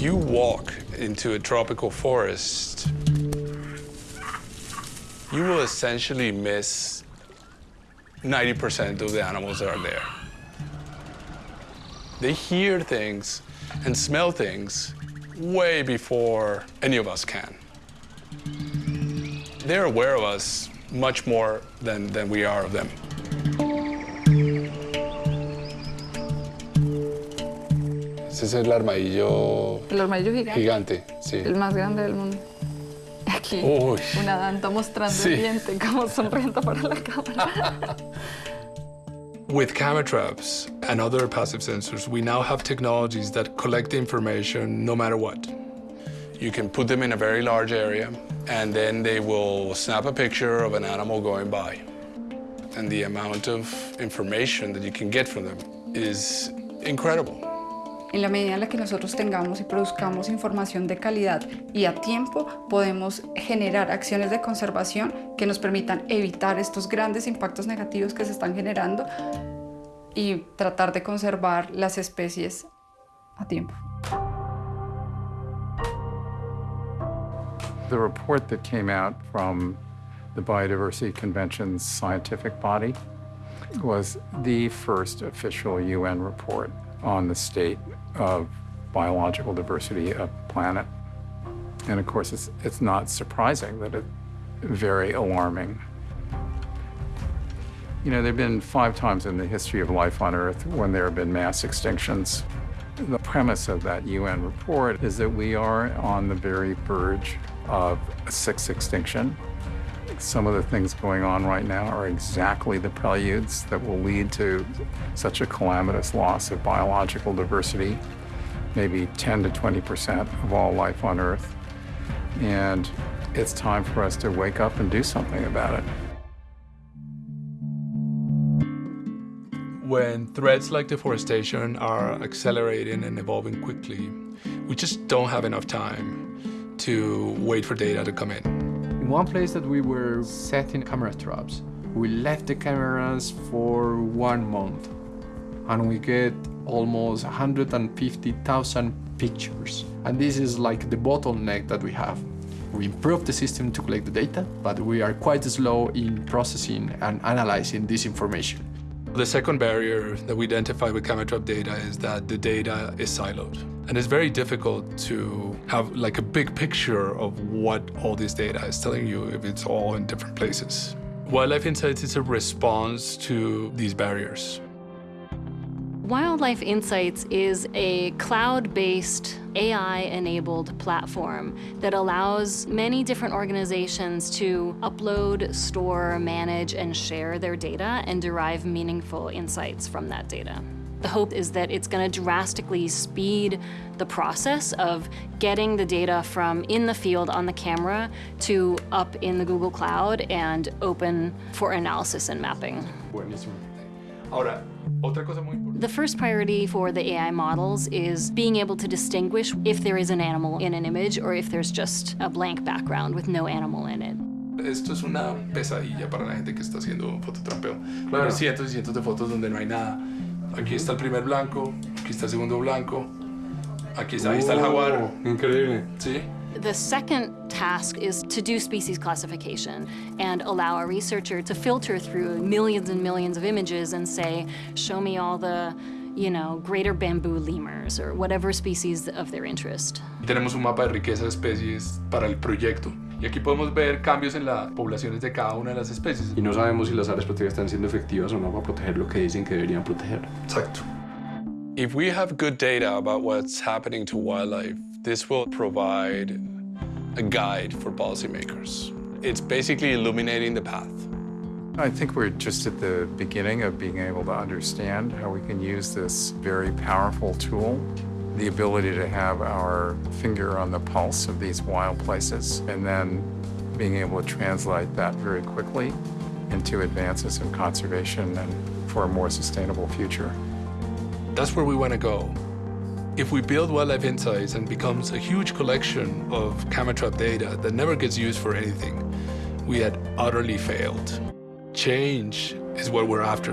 If you walk into a tropical forest, you will essentially miss 90% of the animals that are there. They hear things and smell things way before any of us can. They're aware of us much more than, than we are of them. Ese es el armadillo El armadillo gigante. gigante, sí. El más grande del mundo. Aquí, Uy. una danta mostrando Sí. el diente, como sonriendo para la cámara. With camera traps and other passive sensors, we now have technologies that collect the information no matter what. You can put them in a very large area, and then they will snap a picture of an animal going by. And the amount of information that you can get from them is incredible. En la medida en la que nosotros tengamos y produzcamos información de calidad y a tiempo, podemos generar acciones de conservación que nos permitan evitar estos grandes impactos negativos que se están generando y tratar de conservar las especies a tiempo. The report that came out from the Biodiversity Convention's scientific body was the first official UN report on the state of biological diversity of the planet. And of course, it's, it's not surprising that it's very alarming. You know, there have been five times in the history of life on Earth when there have been mass extinctions. The premise of that UN report is that we are on the very verge of a sixth extinction. Some of the things going on right now are exactly the preludes that will lead to such a calamitous loss of biological diversity, maybe 10 to 20% of all life on Earth. And it's time for us to wake up and do something about it. When threats like deforestation are accelerating and evolving quickly, we just don't have enough time to wait for data to come in. In one place that we were setting camera traps, we left the cameras for one month and we get almost 150,000 pictures. And this is like the bottleneck that we have. We improved the system to collect the data, but we are quite slow in processing and analyzing this information. The second barrier that we identify with camera trap data is that the data is siloed. And it's very difficult to have like a big picture of what all this data is telling you if it's all in different places. Wildlife Insights is a response to these barriers. Wildlife Insights is a cloud-based, AI-enabled platform that allows many different organizations to upload, store, manage, and share their data and derive meaningful insights from that data. The hope is that it's going to drastically speed the process of getting the data from in the field on the camera to up in the Google Cloud and open for analysis and mapping. Ahora, otra cosa muy importante. The first priority for the AI models is being able to distinguish if there is an animal in an image or if there's just a blank background with no animal in it. Esto es una pesadilla para la gente que está haciendo fototrapeo. Claro. Cientos y cientos de fotos donde no hay nada. Aquí está el primer blanco, aquí está el segundo blanco, aquí está, ahí está el jaguar. Increíble. ¿Sí? The second task is to do species classification and allow a researcher to filter through millions and millions of images and say, show me all the, you know, greater bamboo lemurs or whatever species of their interest. Tenemos un mapa de riqueza de especies para el proyecto. Y aquí podemos ver cambios en las poblaciones de cada una de las especies. Y no sabemos si las áreas protegidas están siendo efectivas o no para proteger lo que dicen que deberían proteger. Exacto. If we have good data about what's happening to wildlife, this will provide a guide for policymakers. It's basically illuminating the path. I think we're just at the beginning of being able to understand how we can use this very powerful tool, the ability to have our finger on the pulse of these wild places, and then being able to translate that very quickly into advances in conservation and for a more sustainable future. That's where we want to go. If we build Wildlife Insights and becomes a huge collection of camera trap data that never gets used for anything, we had utterly failed. Change is what we're after.